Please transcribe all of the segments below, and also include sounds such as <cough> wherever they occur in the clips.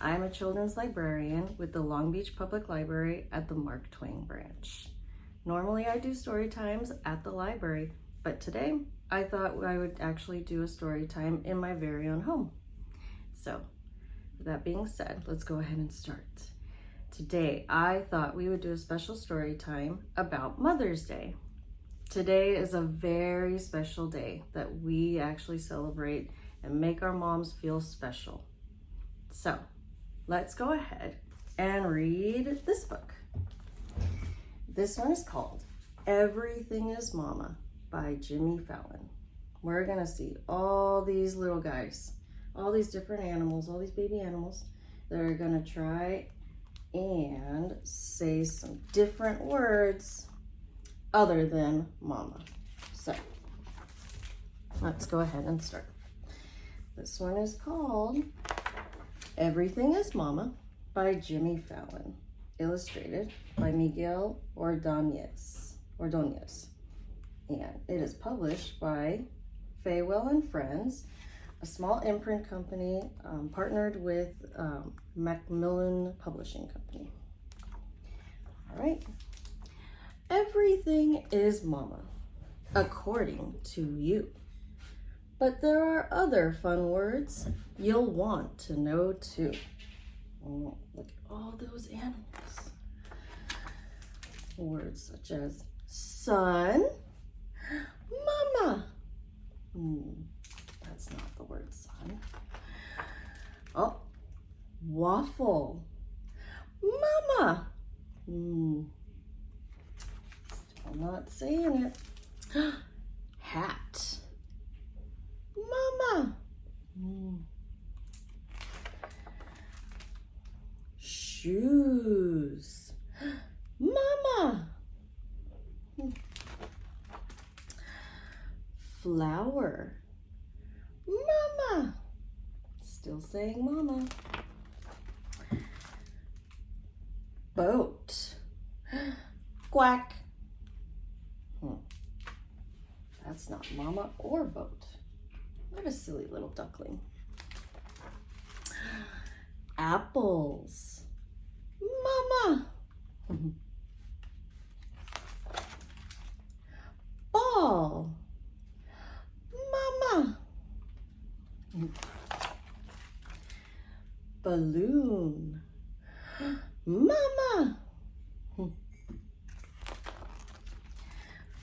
I'm a children's librarian with the Long Beach Public Library at the Mark Twain branch. Normally I do story times at the library, but today I thought I would actually do a story time in my very own home. So with that being said, let's go ahead and start. Today, I thought we would do a special story time about Mother's Day. Today is a very special day that we actually celebrate and make our moms feel special. So let's go ahead and read this book. This one is called Everything is Mama by Jimmy Fallon. We're gonna see all these little guys, all these different animals, all these baby animals that are gonna try and say some different words other than mama. So let's go ahead and start. This one is called Everything is Mama by Jimmy Fallon, illustrated by Miguel Ordonez. Ordonez. And it is published by Feiwel and Friends, a small imprint company um, partnered with um, Macmillan Publishing Company. All right. Everything is mama, according to you. But there are other fun words you'll want to know too. Oh, look at all those animals. Words such as sun, mama. Hmm, that's not the word sun. Oh, waffle, mama. Hmm, I'm not saying it. <gasps> Hat. Shoes. <gasps> Mama. Flower. Mama. Still saying mama. Boat. <gasps> Quack. Hmm. That's not mama or boat. What a silly little duckling. Apples. Mama. Ball. Mama. Balloon. Mama.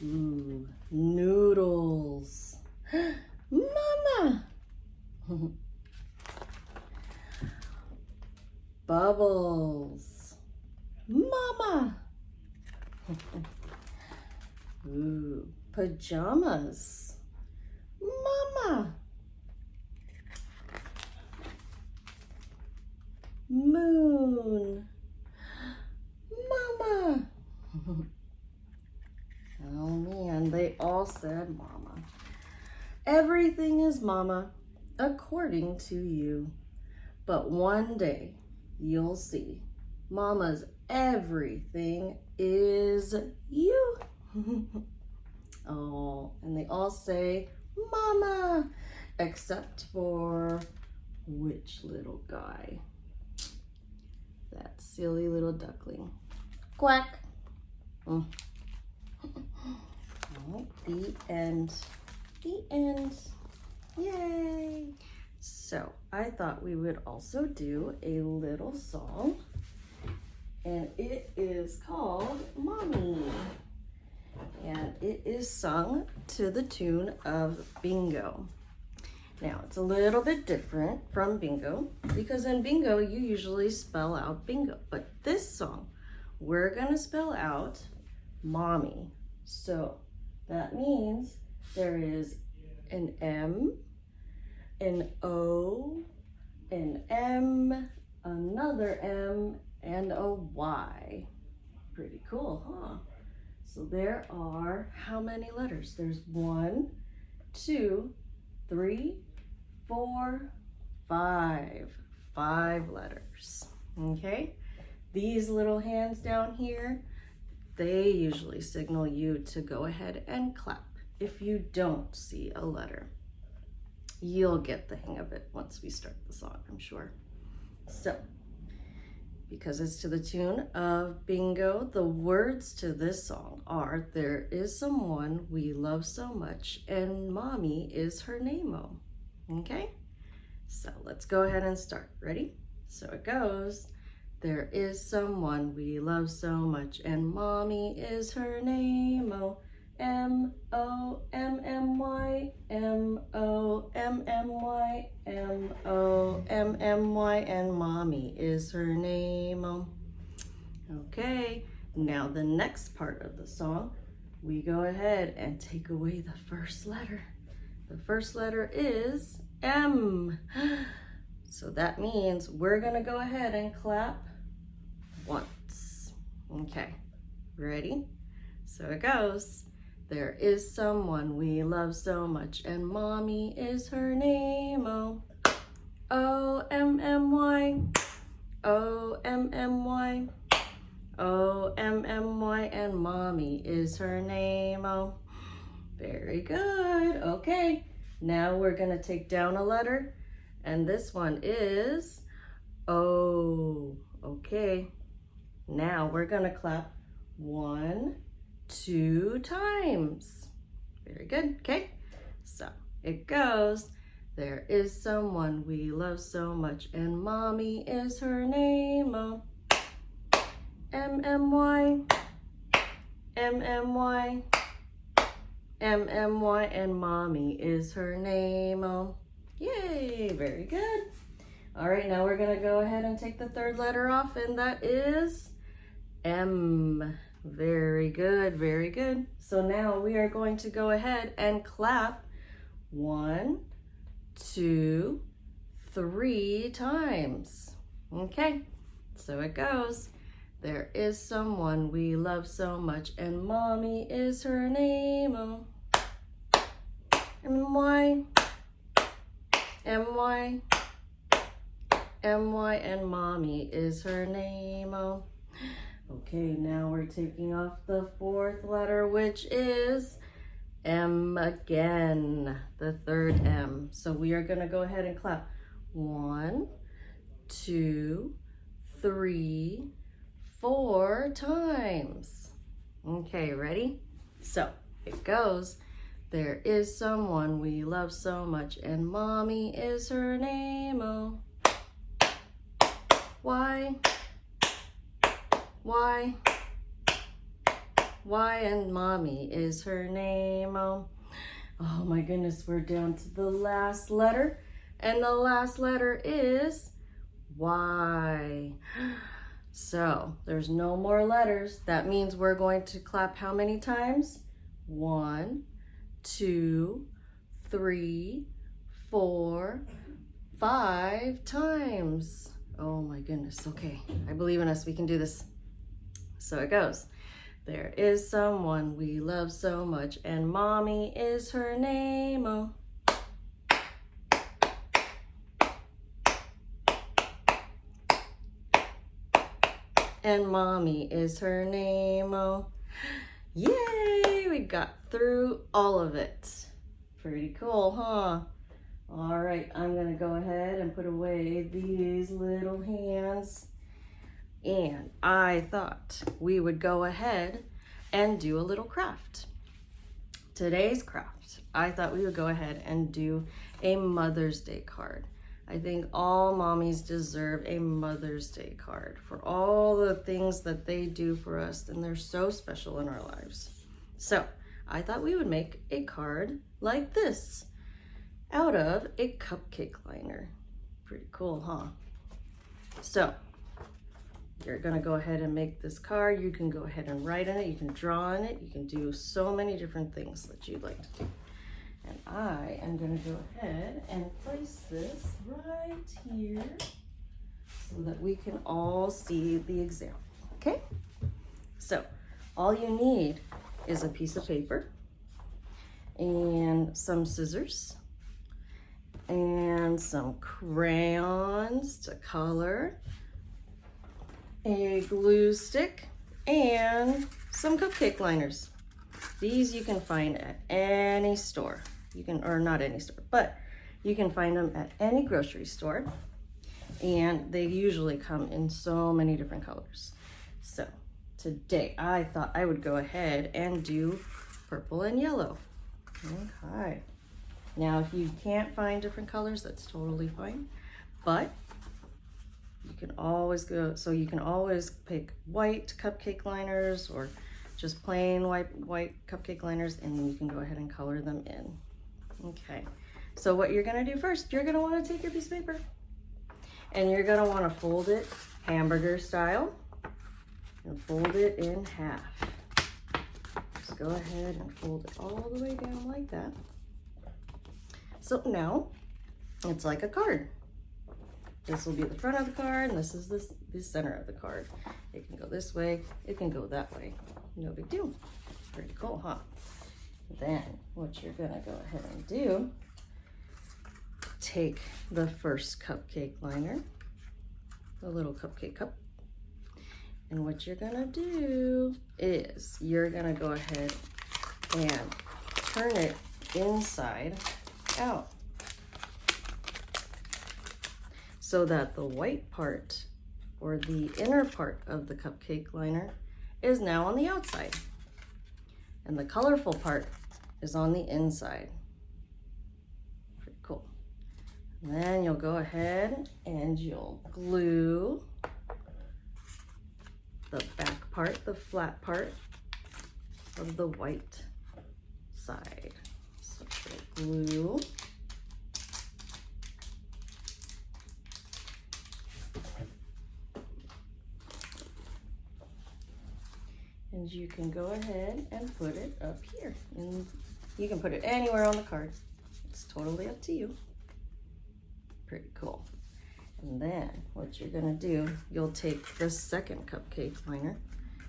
Ooh, noodles. Mama. Bubbles. Mama. Ooh, pajamas. Mama. Moon. Mama. <laughs> Oh man, they all said mama. Everything is mama, according to you. But one day you'll see mama's everything is you. <laughs> oh, and they all say mama, except for which little guy? That silly little duckling. Quack. Mm. <laughs> The end. The end. Yay! So I thought we would also do a little song and it is called Mommy. And it is sung to the tune of Bingo. Now it's a little bit different from Bingo because in Bingo you usually spell out Bingo, but this song we're gonna spell out Mommy. So that means there is an M, an O, an M, another M, and a Y. Pretty cool, huh? So there are how many letters? There's one, two, three, four, five. Five letters, okay? These little hands down here, they usually signal you to go ahead and clap if you don't see a letter. You'll get the hang of it once we start the song, I'm sure. So, because it's to the tune of bingo, the words to this song are There is someone we love so much, and mommy is her name. Okay? So let's go ahead and start. Ready? So it goes. There is someone we love so much, and mommy is her name. M O M M Y M O M M Y M O M M Y, and mommy is her name. Okay. Now the next part of the song, we go ahead and take away the first letter. The first letter is M. <gasps> So that means we're gonna go ahead and clap once. Okay, ready? So it goes. There is someone we love so much and mommy is her name. Oh, O-M-M-Y, O-M-M-Y, O-M-M-Y and mommy is her name. Oh, very good. Okay, now we're gonna take down a letter and this one is O. Okay, now we're gonna clap one, two times. Very good, okay? So it goes, there is someone we love so much and mommy is her name. Oh, M-M-Y, M-M-Y, M-M-Y and mommy is her name. Oh, yay, very good. All right, now we're gonna go ahead and take the third letter off and that is M. Very good, very good. So now we are going to go ahead and clap one, two, three times. Okay, so it goes. There is someone we love so much and mommy is her name. Oh. M-Y, M-Y, M-Y and mommy is her name. Oh. Okay, now we're taking off the fourth letter, which is M again, the third M. So we are gonna go ahead and clap. One, two, three, four times. Okay, ready? So it goes. There is someone we love so much and mommy is her name. Oh, why? Why? Why and mommy is her name. Oh, oh my goodness, we're down to the last letter. And the last letter is Y. <gasps> So there's no more letters. That means we're going to clap how many times? One, two, three, four, five times. Oh my goodness. Okay, I believe in us. We can do this. So it goes. There is someone we love so much, and mommy is her name. Oh. And mommy is her name. Oh. Yay! We got through all of it. Pretty cool, huh? All right, I'm gonna go ahead and put away these little hands and I thought we would go ahead and do a little craft. Today's craft, I thought we would go ahead and do a Mother's Day card. I think all mommies deserve a Mother's Day card for all the things that they do for us and they're so special in our lives. So I thought we would make a card like this out of a cupcake liner. Pretty cool, huh? So you're gonna go ahead and make this card. You can go ahead and write in it. You can draw in it. You can do so many different things that you'd like to do. And I am gonna go ahead and place this right here so that we can all see the example, okay? So all you need is a piece of paper and some scissors and some crayons to color a glue stick, and some cupcake liners. These you can find at any store. You can, or not any store, but you can find them at any grocery store. and they usually come in so many different colors. So today I thought I would go ahead and do purple and yellow. Okay. Now, if you can't find different colors, that's totally fine. But you can always go, so you can always pick white cupcake liners or just plain white, white cupcake liners and then you can go ahead and color them in. Okay, so what you're gonna do first, you're gonna wanna take your piece of paper and you're gonna wanna fold it hamburger style and fold it in half. Just go ahead and fold it all the way down like that. So now it's like a card. This will be the front of the card and this is the, the center of the card. It can go this way, it can go that way. No big deal. Pretty cool, huh? Then what you're gonna go ahead and do, take the first cupcake liner, the little cupcake cup, and what you're gonna do is you're gonna go ahead and turn it inside out so that the white part or the inner part of the cupcake liner is now on the outside and the colorful part is on the inside. Pretty cool. And then you'll go ahead and you'll glue the back part, the flat part of the white side. So glue. And you can go ahead and put it up here. And you can put it anywhere on the card. It's totally up to you. Pretty cool. And then what you're gonna do, you'll take the second cupcake liner.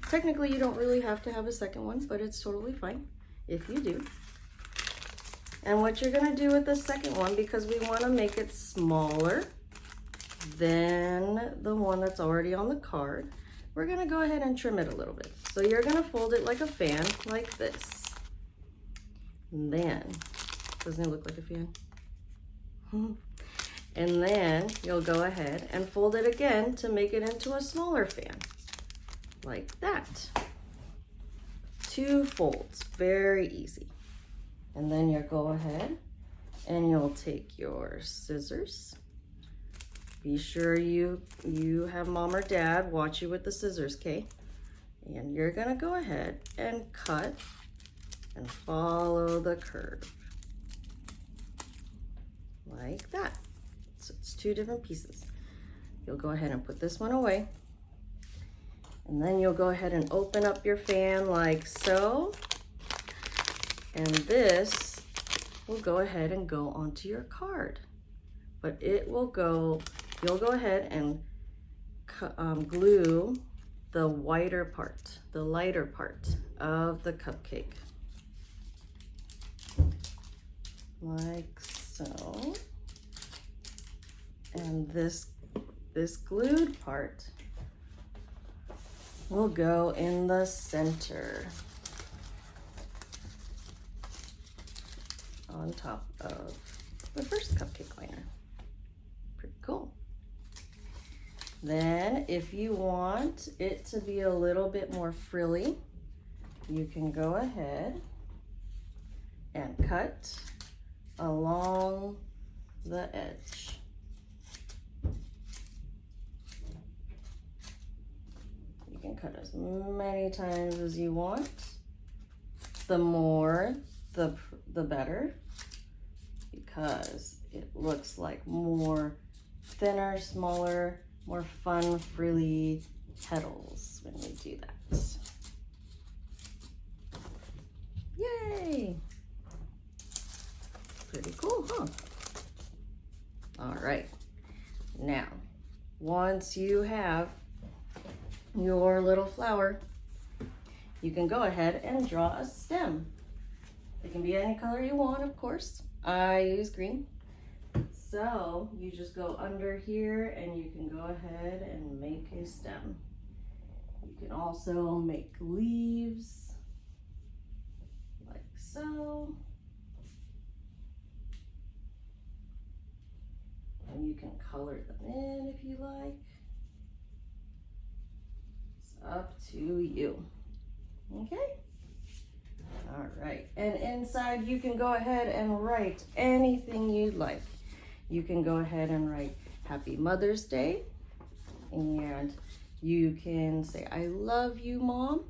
Technically, you don't really have to have a second one, but it's totally fine if you do. And what you're gonna do with the second one, because we wanna make it smaller than the one that's already on the card, we're gonna go ahead and trim it a little bit. So you're gonna fold it like a fan, like this. And then, doesn't it look like a fan? <laughs> and then you'll go ahead and fold it again to make it into a smaller fan, like that. Two folds, very easy. And then you'll go ahead and you'll take your scissors be sure you, you have mom or dad watch you with the scissors, okay? And you're gonna go ahead and cut and follow the curve. Like that. So it's two different pieces. You'll go ahead and put this one away. And then you'll go ahead and open up your fan like so. And this will go ahead and go onto your card. But it will go you'll go ahead and um, glue the whiter part, the lighter part of the cupcake. Like so. And this, this glued part will go in the center on top of the first cupcake liner. Pretty cool. Then if you want it to be a little bit more frilly, you can go ahead and cut along the edge. You can cut as many times as you want. The more, the, the better, because it looks like more thinner, smaller more fun, frilly petals when we do that. Yay! Pretty cool, huh? All right, now, once you have your little flower, you can go ahead and draw a stem. It can be any color you want, of course. I use green. So you just go under here and you can go ahead and make a stem. You can also make leaves like so. And you can color them in if you like. It's up to you. Okay? All right. And inside, you can go ahead and write anything you'd like. You can go ahead and write Happy Mother's Day. And you can say, I love you, Mom.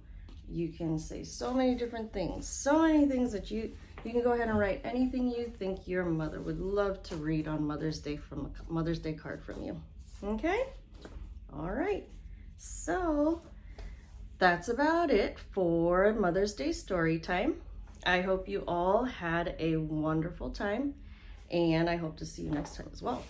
You can say so many different things. So many things that you you can go ahead and write anything you think your mother would love to read on Mother's Day from a Mother's Day card from you. Okay? All right. So that's about it for Mother's Day story time. I hope you all had a wonderful time and I hope to see you next time as well.